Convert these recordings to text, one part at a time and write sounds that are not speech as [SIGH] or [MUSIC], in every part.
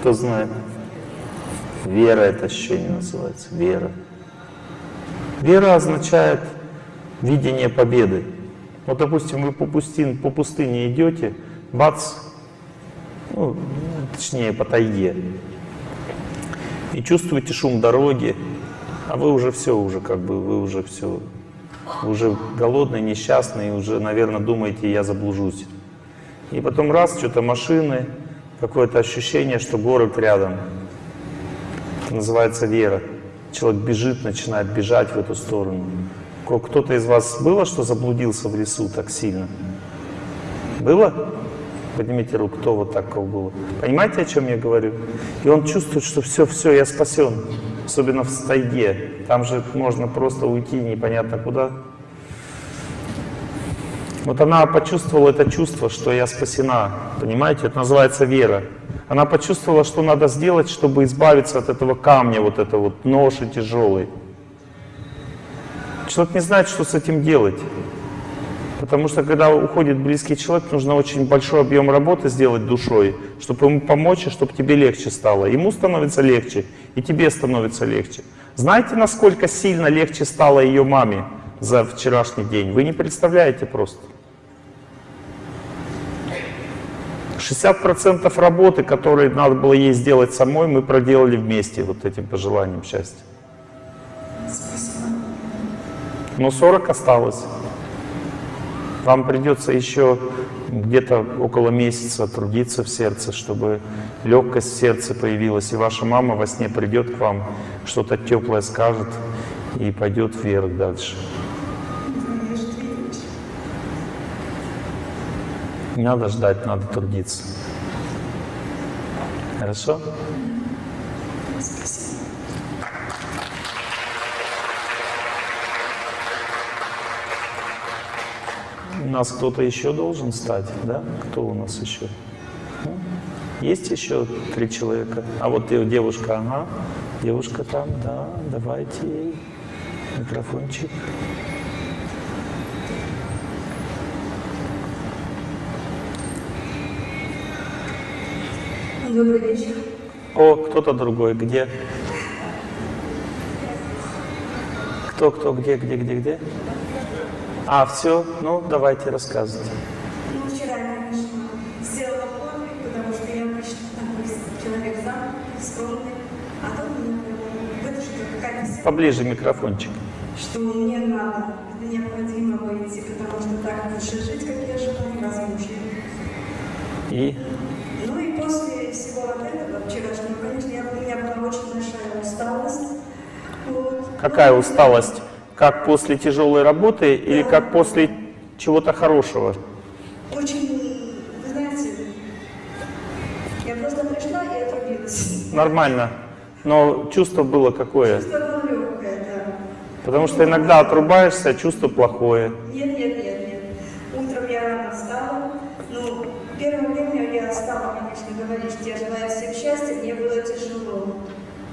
Кто знает? Вера это ощущение называется. Вера. Вера означает видение победы. Вот, допустим, вы по пустыне, по пустыне идете, бац, ну, точнее, по тайге, и чувствуете шум дороги, а вы уже все, уже как бы, вы уже все, уже голодный, несчастный, уже, наверное, думаете, я заблужусь. И потом раз, что-то машины, какое-то ощущение, что город рядом. Это называется вера. Человек бежит, начинает бежать в эту сторону. Кто-то из вас было, что заблудился в лесу так сильно? Было? Поднимите руку, кто вот такого было. Понимаете, о чем я говорю? И он чувствует, что все, все, я спасен. Особенно в тайге. Там же можно просто уйти непонятно куда. Вот она почувствовала это чувство, что я спасена. Понимаете, это называется вера. Она почувствовала, что надо сделать, чтобы избавиться от этого камня, вот этого вот ноши тяжелой. Человек не знает, что с этим делать. Потому что когда уходит близкий человек, нужно очень большой объем работы сделать душой, чтобы ему помочь, и чтобы тебе легче стало. Ему становится легче, и тебе становится легче. Знаете, насколько сильно легче стало ее маме за вчерашний день? Вы не представляете просто. 60% работы, которые надо было ей сделать самой, мы проделали вместе вот этим пожеланием счастья. Но 40 осталось. Вам придется еще где-то около месяца трудиться в сердце, чтобы легкость в сердце появилась, и ваша мама во сне придет к вам, что-то теплое скажет и пойдет вверх дальше. Не надо ждать, надо трудиться. Хорошо? У нас кто-то еще должен стать, да? Кто у нас еще? Ну, есть еще три человека? А вот девушка, ага. Девушка там, да, давайте ей микрофончик. Добрый вечер. О, кто-то другой. Где? Кто, кто, где, где, где, где? А, все? Ну, давайте, рассказывайте. Ну, вчера я, конечно, сделала подвиг, потому что я обычно такой человек замкнутый, скромный, а тут мне вытащила какая-то Поближе микрофончик. что мне надо, это необходимо выйти, потому что так лучше жить, как я жила, невозможно. И? Ну и после всего вот этого вчерашнего, конечно, я, у меня была очень большая усталость. Вот. Какая усталость? Как после тяжелой работы или как после чего-то хорошего? Очень, вы знаете, я просто пришла и отрубилась. Нормально. Но чувство было какое? Чувство было легкое, да. Потому что иногда отрубаешься, а чувство плохое. Нет, нет, нет, нет. Утром я рано встала. Ну, первое время я стала, конечно, говорить, что я желаю всем счастья, мне было тяжело.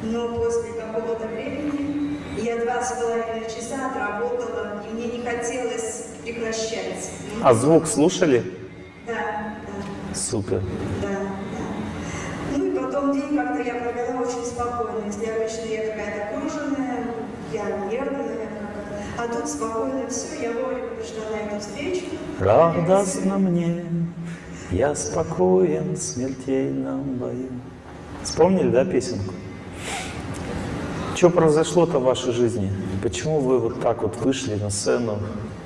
Но после какого-то времени я два с половиной часа отработала, и мне не хотелось прекращать. А звук слушали? Да, да, Супер. да, да. Ну и потом день как-то я провела очень спокойно. Если обычно я какая-то круженная, я нервная, а тут спокойно все, я вовремя пришла на эту встречу. Радостно мне, я спокоен в смертельном бою. Вспомнили, да, песенку? Что произошло-то в вашей жизни? Почему вы вот так вот вышли на сцену,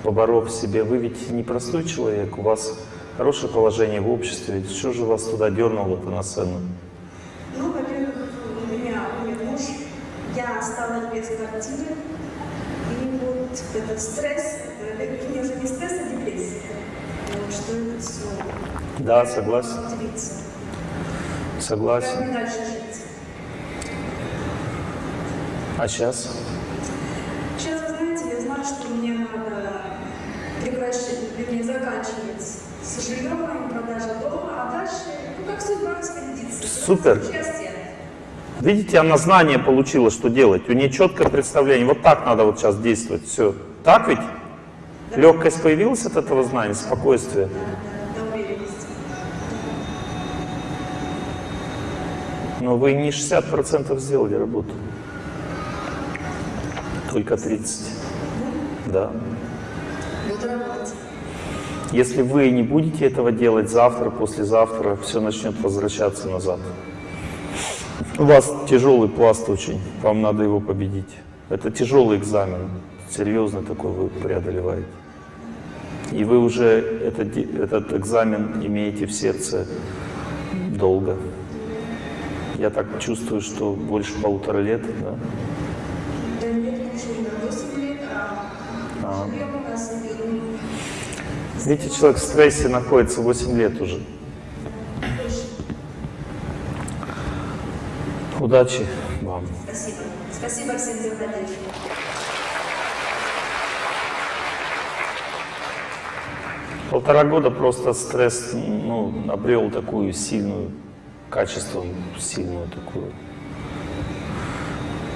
поборов себе? Вы ведь не простой человек, у вас хорошее положение в обществе. Что же вас туда дернуло-то на сцену? Ну, во-первых, у меня умер муж, я осталась без квартиры, и вот этот стресс, это мне уже не стресс, а депрессия. Вот, что это все. Да, согласен. Как Согласен. мне дальше жить? А сейчас? Сейчас, вы знаете, я знаю, что мне надо вернее, заканчивать с жильем, продажа дома, а дальше, ну, как судьба распорядится. Супер. Видите, она знание получила, что делать. У нее четкое представление. Вот так надо вот сейчас действовать. Все. Так ведь? Легкость появилась от этого знания, спокойствие. Но вы не 60% сделали работу. Только 30. Да. Если вы не будете этого делать завтра, послезавтра, все начнет возвращаться назад. У вас тяжелый пласт очень, вам надо его победить. Это тяжелый экзамен, серьезный такой вы преодолеваете. И вы уже этот, этот экзамен имеете в сердце долго. Я так чувствую, что больше полутора лет, да? Видите, человек в стрессе находится 8 лет уже. Удачи вам. Спасибо. Спасибо всем за поддержку. Полтора года просто стресс ну, обрел такую сильную, качество сильную такую.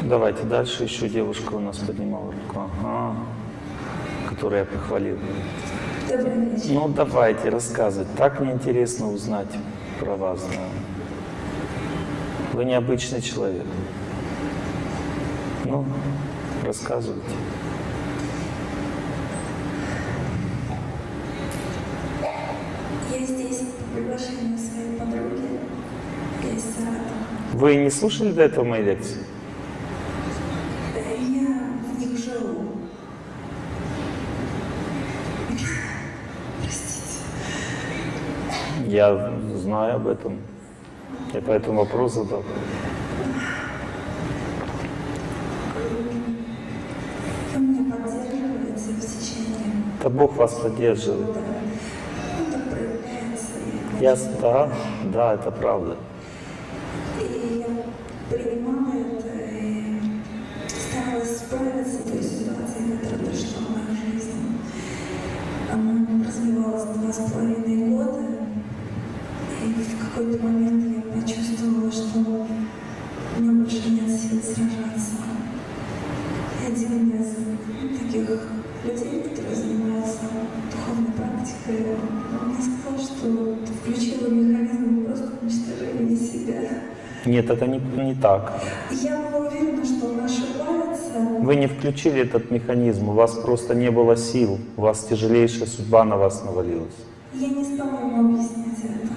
Давайте дальше. Еще девушка у нас поднимала руку. Ага. Которую я похвалил. Добрый. Ну, давайте, рассказывать. Так мне интересно узнать про вас. Да. Вы необычный человек. Ну, рассказывайте. Я здесь по приглашению своей подруги. Я из Саратова. Вы не слушали до этого мои лекции? Э, Я в них живу. Я знаю об этом. Я поэтому вопрос задал. Вы меня поддерживаете в течение Да Бог вас поддерживает. Ну, и Я, да, да, это правда. Нет, это не, не так. Я была уверена, что он ошибается. Вы не включили этот механизм, у вас просто не было сил, у вас тяжелейшая судьба на вас навалилась. Я не стала ему объяснять это.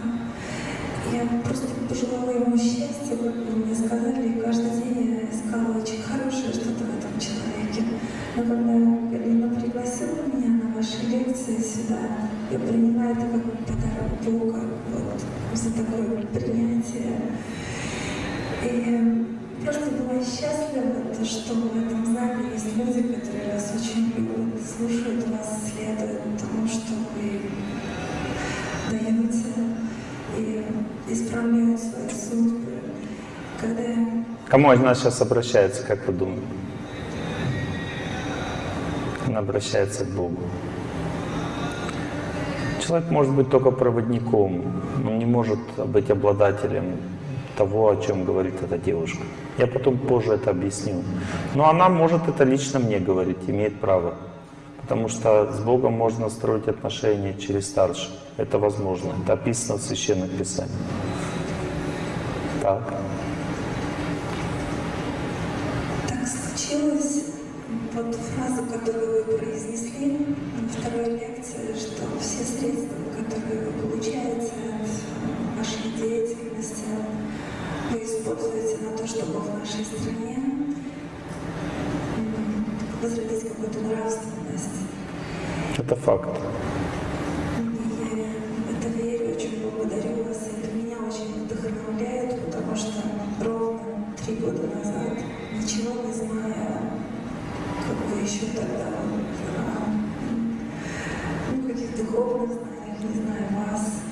Я просто пожелала ему счастья, как вы мне сказали, и каждый день я искала очень хорошее что-то в этом человеке. Но когда Галина пригласила меня на ваши лекции сюда, я приняла это как подарок Бога вот, за такое принятие. Просто была счастлива, то, что в этом зале есть люди, которые вас очень любят, слушают вас, следуют тому, что вы даете и исправляют свои судьбы. Когда Кому из нас сейчас обращается, как вы думаете? Она обращается к Богу. Человек может быть только проводником, он не может быть обладателем того, о чем говорит эта девушка. Я потом позже это объясню. Но она может это лично мне говорить, имеет право. Потому что с Богом можно строить отношения через старших. Это возможно. Это описано в Священных Писаниях. Так. так случилось, вот фразу, которую вы произнесли на второй лекции, что все средства, используете на то, чтобы в нашей стране возродить какую-то нравственность. Это факт. Я это верю, очень благодарю вас. Это меня очень вдохновляет, потому что ровно три года назад, ничего не зная, как вы еще тогда, а, ну, каких духовных знаниях, не знаю вас,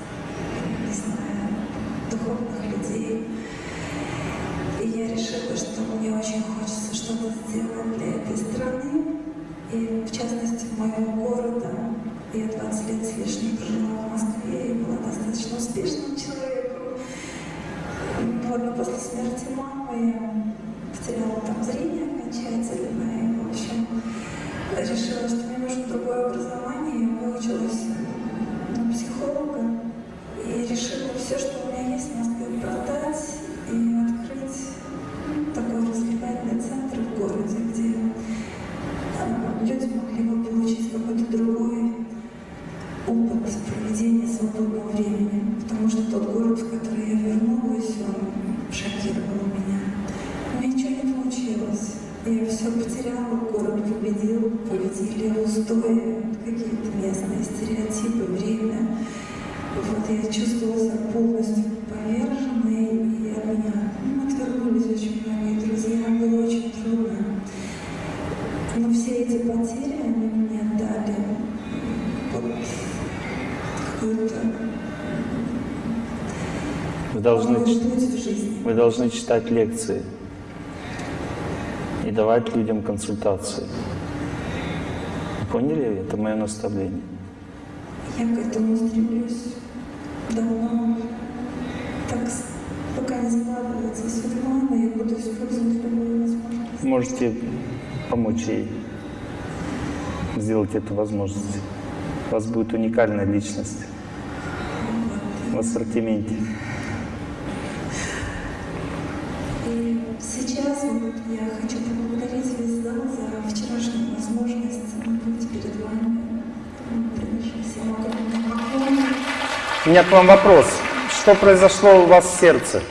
с лишним прожила в Москве и была достаточно успешным человеком. Вот, но после смерти мамы все потеряла, город победил, победили устои, какие-то местные стереотипы, время. Вот я чувствовала себя полностью поверженной, и от меня ну, отвернулись очень многие друзья, было очень трудно. Но все эти потери, они мне дали вот какую-то Вы должны, вы должны читать лекции давать людям консультации. Вы Поняли? Это мое наставление. Я к этому стремлюсь давно. Так, пока не складывается судьба, но я буду использовать любую возможность. Можете помочь ей сделать эту возможность. У вас будет уникальная личность в ассортименте. Сейчас вот я хочу поблагодарить весь за вчерашнюю возможность быть перед вами. Приношу. У меня к вам вопрос. Что произошло у вас в сердце?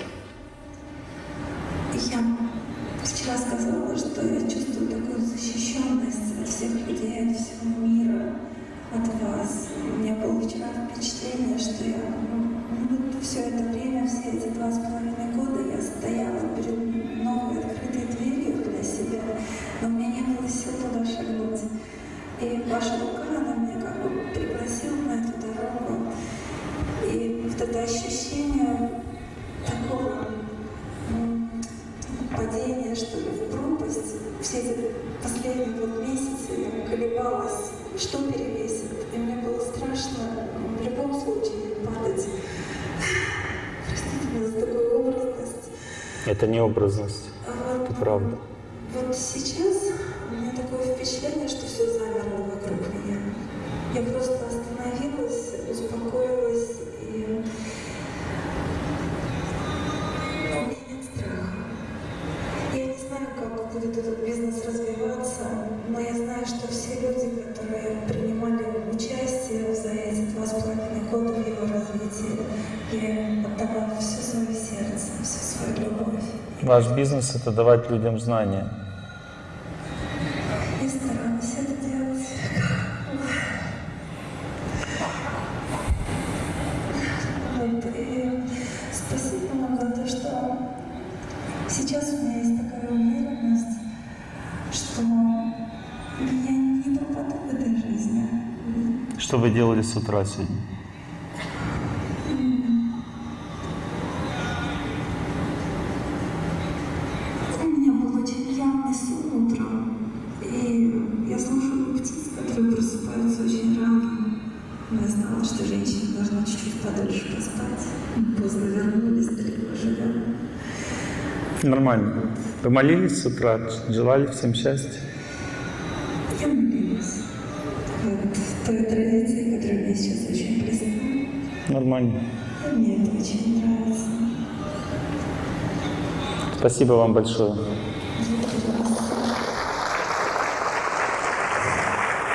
Это не образность, это правда. Вот сейчас Ваш бизнес — это давать людям знания. И старалась это делать. Вот, и спасибо вам за то, что сейчас у меня есть такая уверенность, что я не пропаду в этой жизни. Что вы делали с утра сегодня? Нормально. Вы молились с утра, желали всем счастья? Я молилась. Вот в той традиции, которая мне сейчас очень близка. Нормально. Мне это очень нравится. Спасибо вам большое.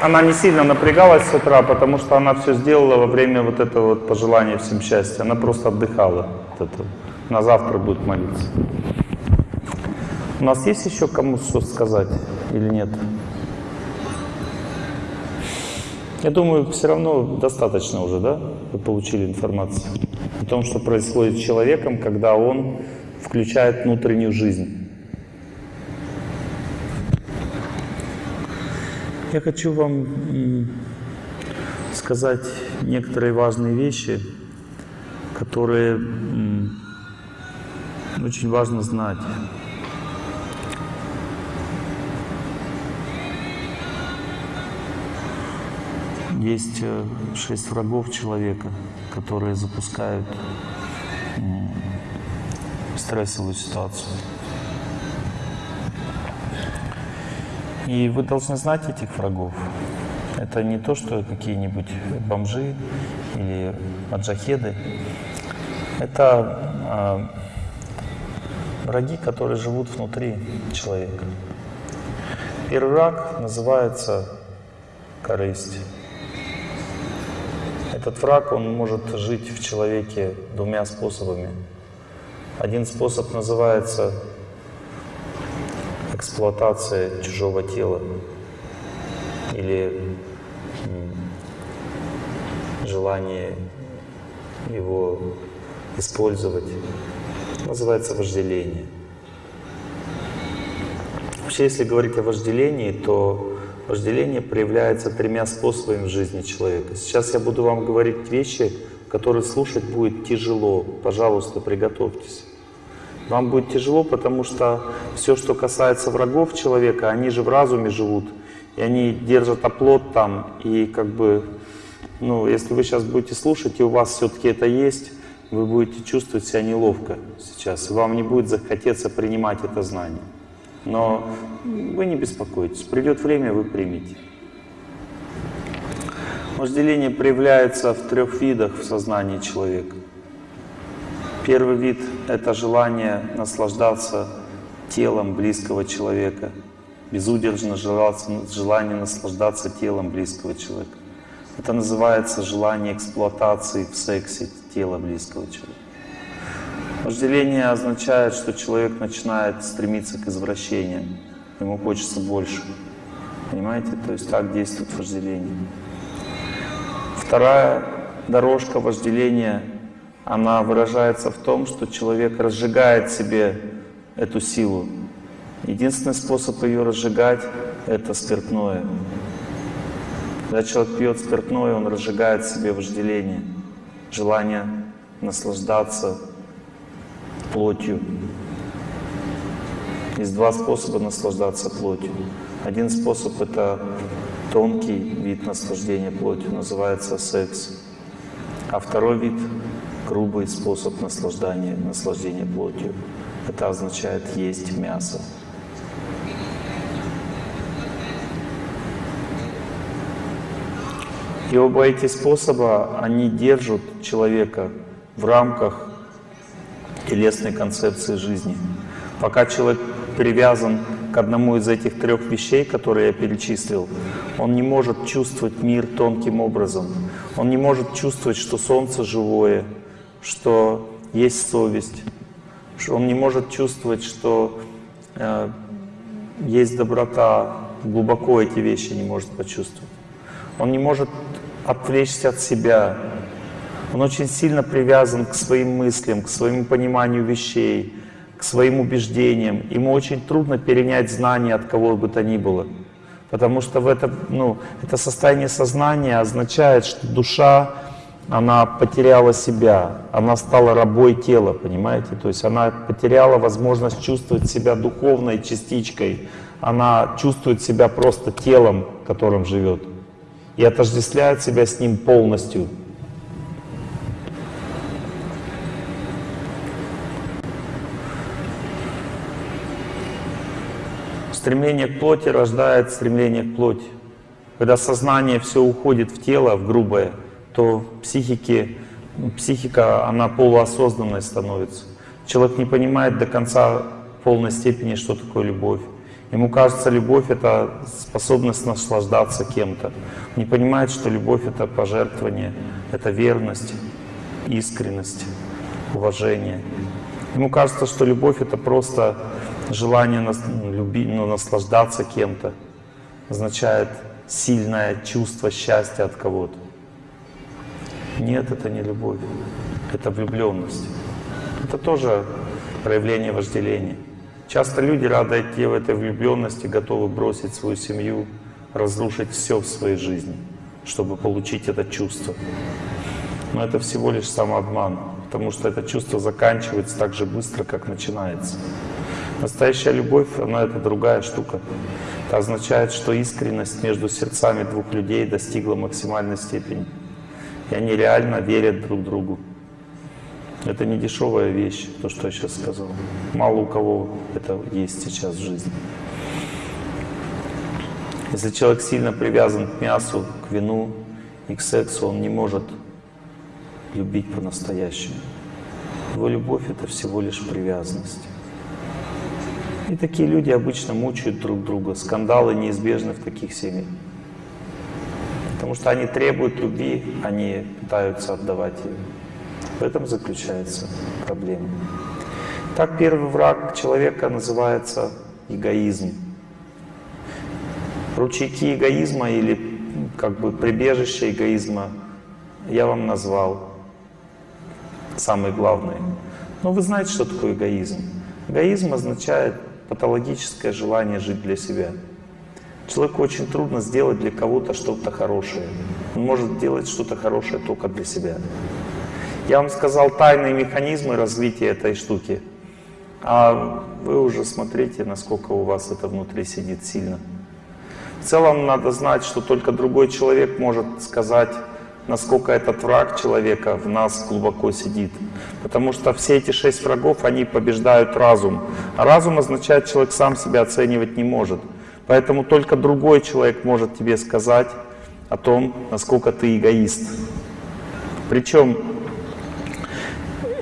Она не сильно напрягалась с утра, потому что она все сделала во время вот этого вот пожелания всем счастья. Она просто отдыхала. от этого. На завтра будет молиться. У нас есть еще кому что сказать или нет? Я думаю, все равно достаточно уже, да? Вы получили информацию о том, что происходит с человеком, когда он включает внутреннюю жизнь. Я хочу вам сказать некоторые важные вещи, которые очень важно знать. Есть э, шесть врагов человека, которые запускают стрессовую ситуацию. И вы должны знать этих врагов. Это не то, что какие-нибудь бомжи или маджахеды. Это а, враги, которые живут внутри человека. Первый враг называется корысть. Этот враг, он может жить в человеке двумя способами. Один способ называется эксплуатация чужого тела или желание его использовать. Называется вожделение. Вообще, если говорить о вожделении, то вожделение проявляется тремя способами в жизни человека. Сейчас я буду вам говорить вещи, которые слушать будет тяжело. Пожалуйста, приготовьтесь. Вам будет тяжело, потому что все, что касается врагов человека, они же в разуме живут, и они держат оплот там, и как бы, ну, если вы сейчас будете слушать, и у вас все-таки это есть, вы будете чувствовать себя неловко сейчас, и вам не будет захотеться принимать это знание. Но вы не беспокойтесь, придет время, вы примете. Вожделение проявляется в трех видах в сознании человека. Первый вид — это желание наслаждаться телом близкого человека, безудержно желание наслаждаться телом близкого человека. Это называется желание эксплуатации в сексе тела близкого человека. Вожделение означает, что человек начинает стремиться к извращениям, ему хочется больше. Понимаете? То есть так действует вожделение. Вторая дорожка вожделения, она выражается в том, что человек разжигает себе эту силу. Единственный способ ее разжигать — это спиртное. Когда человек пьет спиртное, он разжигает себе вожделение, желание наслаждаться плотью. Есть два способа наслаждаться плотью. Один способ — это тонкий вид наслаждения плотью, называется секс. А второй вид — грубый способ наслаждения, наслаждения плотью. Это означает есть мясо. И оба эти способа, они держат человека в рамках телесной концепции жизни. Пока человек привязан к одному из этих трех вещей, которые я перечислил, он не может чувствовать мир тонким образом. Он не может чувствовать, что солнце живое, что есть совесть. Он не может чувствовать, что э, есть доброта. Глубоко эти вещи не может почувствовать. Он не может отвлечься от себя. Он очень сильно привязан к своим мыслям, к своему пониманию вещей, к своим убеждениям. Ему очень трудно перенять знания от кого бы то ни было. Потому что в это, ну, это состояние сознания означает, что душа, она потеряла себя, она стала рабой тела, понимаете? То есть она потеряла возможность чувствовать себя духовной частичкой, она чувствует себя просто телом, которым живет, и отождествляет себя с ним полностью. Стремление к плоти рождает стремление к плоти. Когда сознание все уходит в тело, в грубое, то психики, психика, она полуосознанной становится. Человек не понимает до конца полной степени, что такое любовь. Ему кажется, любовь — это способность наслаждаться кем-то. Не понимает, что любовь — это пожертвование, это верность, искренность, уважение. Ему кажется, что любовь — это просто желание ну, люби, ну, наслаждаться кем-то, означает сильное чувство счастья от кого-то. Нет, это не любовь, это влюбленность. Это тоже проявление вожделения. Часто люди, рады идти в этой влюбленности, готовы бросить свою семью, разрушить все в своей жизни, чтобы получить это чувство. Но это всего лишь самообман, потому что это чувство заканчивается так же быстро, как начинается. Настоящая любовь, она это другая штука. Это означает, что искренность между сердцами двух людей достигла максимальной степени. И они реально верят друг другу. Это не дешевая вещь, то, что я сейчас сказал. Мало у кого это есть сейчас в жизни. Если человек сильно привязан к мясу, к вину и к сексу, он не может любить по-настоящему. Его любовь — это всего лишь привязанность. И такие люди обычно мучают друг друга. Скандалы неизбежны в таких семьях. Потому что они требуют любви, они пытаются отдавать ее. В этом заключается проблема. Так первый враг человека называется эгоизм. Ручейки эгоизма или как бы прибежище эгоизма я вам назвал. Самые главные. Но вы знаете, что такое эгоизм. Эгоизм означает патологическое желание жить для себя. Человеку очень трудно сделать для кого-то что-то хорошее. Он может делать что-то хорошее только для себя. Я вам сказал тайные механизмы развития этой штуки. А вы уже смотрите, насколько у вас это внутри сидит сильно. В целом надо знать, что только другой человек может сказать, насколько этот враг человека в нас глубоко сидит. Потому что все эти шесть врагов, они побеждают разум. А разум означает, человек сам себя оценивать не может. Поэтому только другой человек может тебе сказать о том, насколько ты эгоист. Причем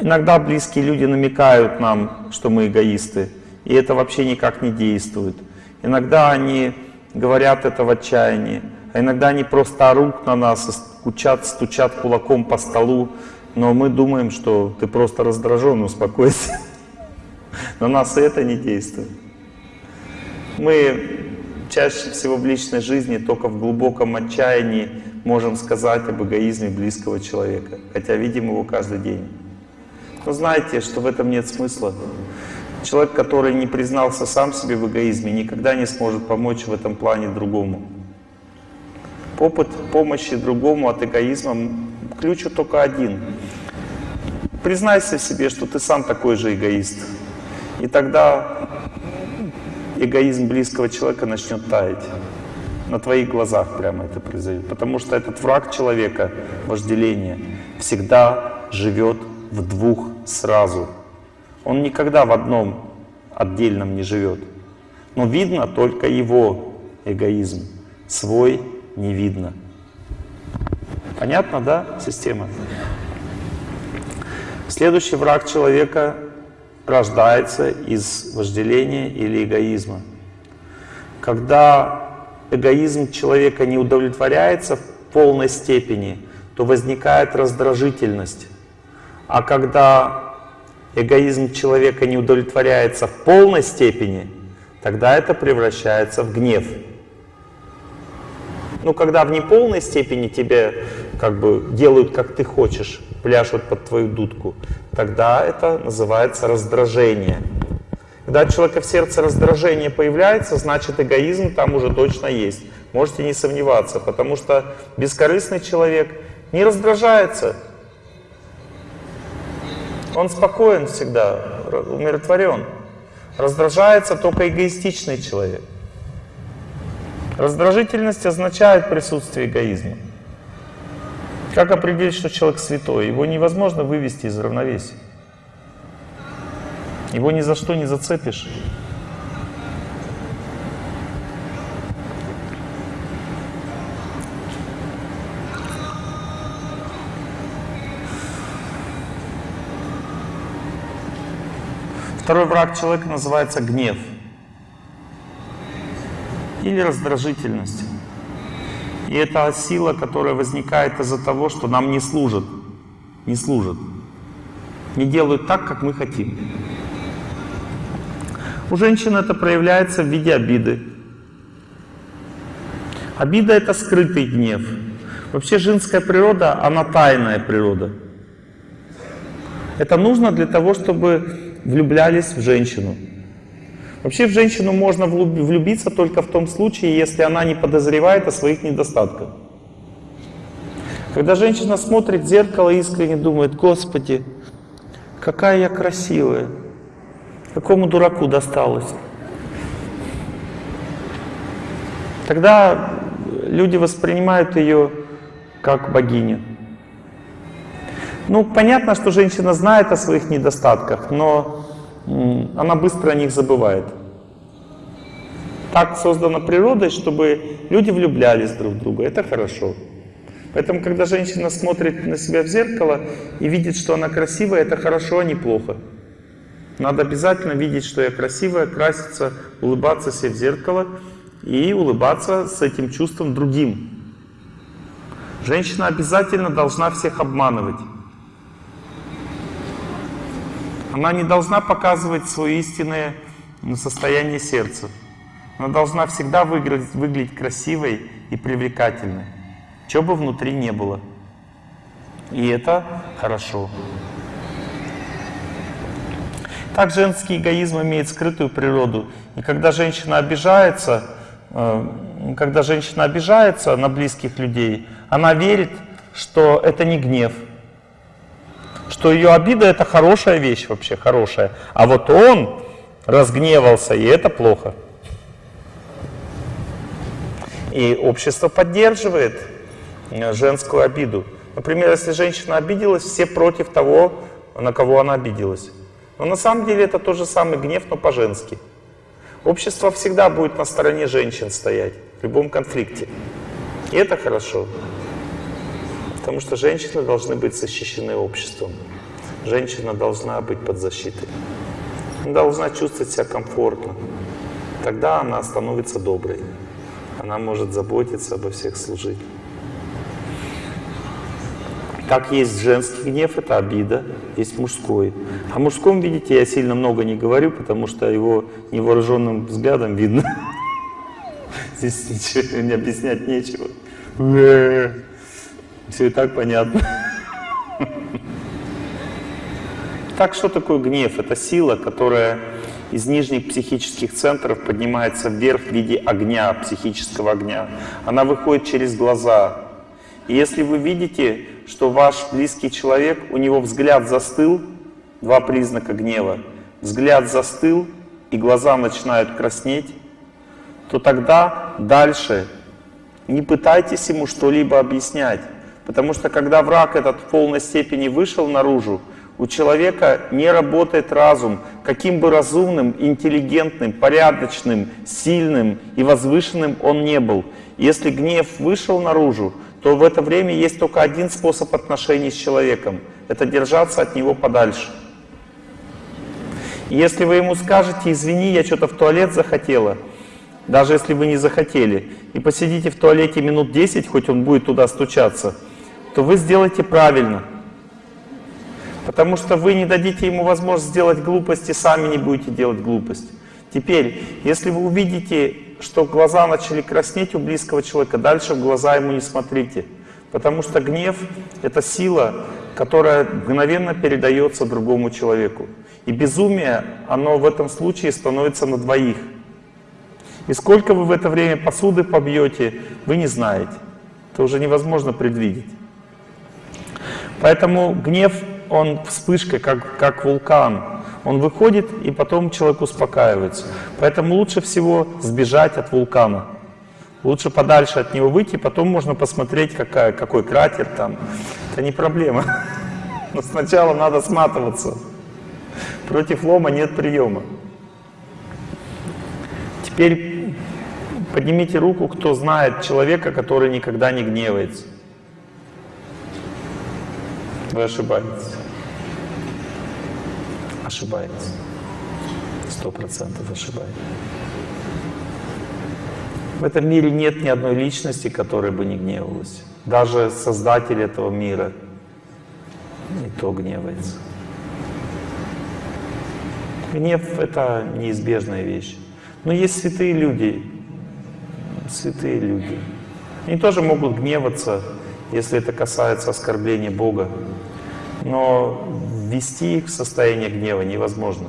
иногда близкие люди намекают нам, что мы эгоисты, и это вообще никак не действует. Иногда они говорят это в отчаянии, а иногда они просто орут на нас, стучат, стучат кулаком по столу, но мы думаем, что ты просто раздражен, успокойся. [LAUGHS] На нас и это не действует. Мы чаще всего в личной жизни только в глубоком отчаянии можем сказать об эгоизме близкого человека, хотя видим его каждый день. Но знаете, что в этом нет смысла. Человек, который не признался сам себе в эгоизме, никогда не сможет помочь в этом плане другому. Опыт помощи другому от эгоизма ключ только один. Признайся в себе, что ты сам такой же эгоист. И тогда эгоизм близкого человека начнет таять. На твоих глазах прямо это произойдет. Потому что этот враг человека, вожделение, всегда живет в двух сразу. Он никогда в одном отдельном не живет. Но видно только его эгоизм. Свой не видно. Понятно, да, система? Следующий враг человека рождается из вожделения или эгоизма. Когда эгоизм человека не удовлетворяется в полной степени, то возникает раздражительность. А когда эгоизм человека не удовлетворяется в полной степени, тогда это превращается в гнев. Ну, когда в неполной степени тебе как бы делают, как ты хочешь, пляшут под твою дудку, тогда это называется раздражение. Когда у человека в сердце раздражение появляется, значит эгоизм там уже точно есть. Можете не сомневаться, потому что бескорыстный человек не раздражается. Он спокоен всегда, умиротворен. Раздражается только эгоистичный человек. Раздражительность означает присутствие эгоизма. Как определить, что человек святой? Его невозможно вывести из равновесия. Его ни за что не зацепишь. Второй враг человека называется гнев или раздражительность. И это сила, которая возникает из-за того, что нам не служат, не служат, не делают так, как мы хотим. У женщин это проявляется в виде обиды. Обида — это скрытый гнев. Вообще женская природа, она тайная природа. Это нужно для того, чтобы влюблялись в женщину. Вообще в женщину можно влюбиться только в том случае, если она не подозревает о своих недостатках. Когда женщина смотрит в зеркало и искренне думает, Господи, какая я красивая, какому дураку досталось. Тогда люди воспринимают ее как богиню. Ну, понятно, что женщина знает о своих недостатках, но она быстро о них забывает. Так создана природой, чтобы люди влюблялись друг в друга. Это хорошо. Поэтому, когда женщина смотрит на себя в зеркало и видит, что она красивая, это хорошо, а не плохо. Надо обязательно видеть, что я красивая, краситься, улыбаться себе в зеркало и улыбаться с этим чувством другим. Женщина обязательно должна всех обманывать. Она не должна показывать свое истинное состояние сердца. Она должна всегда выглядеть, выглядеть красивой и привлекательной, что бы внутри не было. И это хорошо. Так женский эгоизм имеет скрытую природу. И когда женщина обижается, э, когда женщина обижается на близких людей, она верит, что это не гнев, что ее обида это хорошая вещь вообще, хорошая. А вот он разгневался, и это плохо. И общество поддерживает э, женскую обиду. Например, если женщина обиделась, все против того, на кого она обиделась. Но на самом деле это тот же самый гнев, но по-женски. Общество всегда будет на стороне женщин стоять в любом конфликте. И это хорошо. Потому что женщины должны быть защищены обществом. Женщина должна быть под защитой. Она должна чувствовать себя комфортно. Тогда она становится доброй. Она может заботиться обо всех служить. Как есть женский гнев, это обида, есть мужской. О мужском, видите, я сильно много не говорю, потому что его невооруженным взглядом видно. [LAUGHS] Здесь ничего не объяснять нечего. Все и так понятно. Так что такое гнев? Это сила, которая из нижних психических центров поднимается вверх в виде огня, психического огня. Она выходит через глаза. И если вы видите, что ваш близкий человек, у него взгляд застыл, два признака гнева, взгляд застыл, и глаза начинают краснеть, то тогда дальше не пытайтесь ему что-либо объяснять. Потому что когда враг этот в полной степени вышел наружу, у человека не работает разум, каким бы разумным, интеллигентным, порядочным, сильным и возвышенным он не был. Если гнев вышел наружу, то в это время есть только один способ отношений с человеком – это держаться от него подальше. Если вы ему скажете, извини, я что-то в туалет захотела, даже если вы не захотели, и посидите в туалете минут 10, хоть он будет туда стучаться, то вы сделаете правильно. Потому что вы не дадите ему возможность сделать глупость и сами не будете делать глупость. Теперь, если вы увидите, что глаза начали краснеть у близкого человека, дальше в глаза ему не смотрите. Потому что гнев — это сила, которая мгновенно передается другому человеку. И безумие, оно в этом случае становится на двоих. И сколько вы в это время посуды побьете, вы не знаете. Это уже невозможно предвидеть. Поэтому гнев, он вспышкой, как, как вулкан. Он выходит, и потом человек успокаивается. Поэтому лучше всего сбежать от вулкана. Лучше подальше от него выйти, потом можно посмотреть, какая, какой кратер там. Это не проблема. [LAUGHS] Но сначала надо сматываться. Против лома нет приема. Теперь поднимите руку, кто знает человека, который никогда не гневается. Вы ошибаетесь. Ошибаетесь. Сто процентов ошибаетесь. В этом мире нет ни одной личности, которая бы не гневалась. Даже Создатель этого мира не то гневается. Гнев — это неизбежная вещь. Но есть святые люди, святые люди. Они тоже могут гневаться, если это касается оскорбления Бога. Но ввести их в состояние гнева невозможно.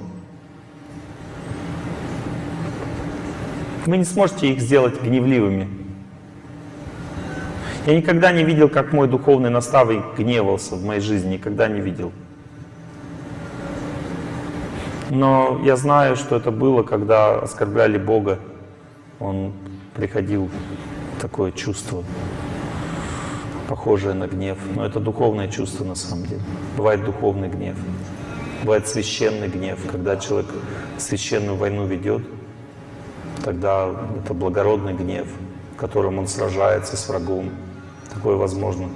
Вы не сможете их сделать гневливыми. Я никогда не видел, как мой духовный наставник гневался в моей жизни, никогда не видел. Но я знаю, что это было, когда оскорбляли Бога. Он приходил такое чувство похожее на гнев, но это духовное чувство на самом деле. Бывает духовный гнев, бывает священный гнев, когда человек священную войну ведет, тогда это благородный гнев, в котором он сражается с врагом. Такое возможно.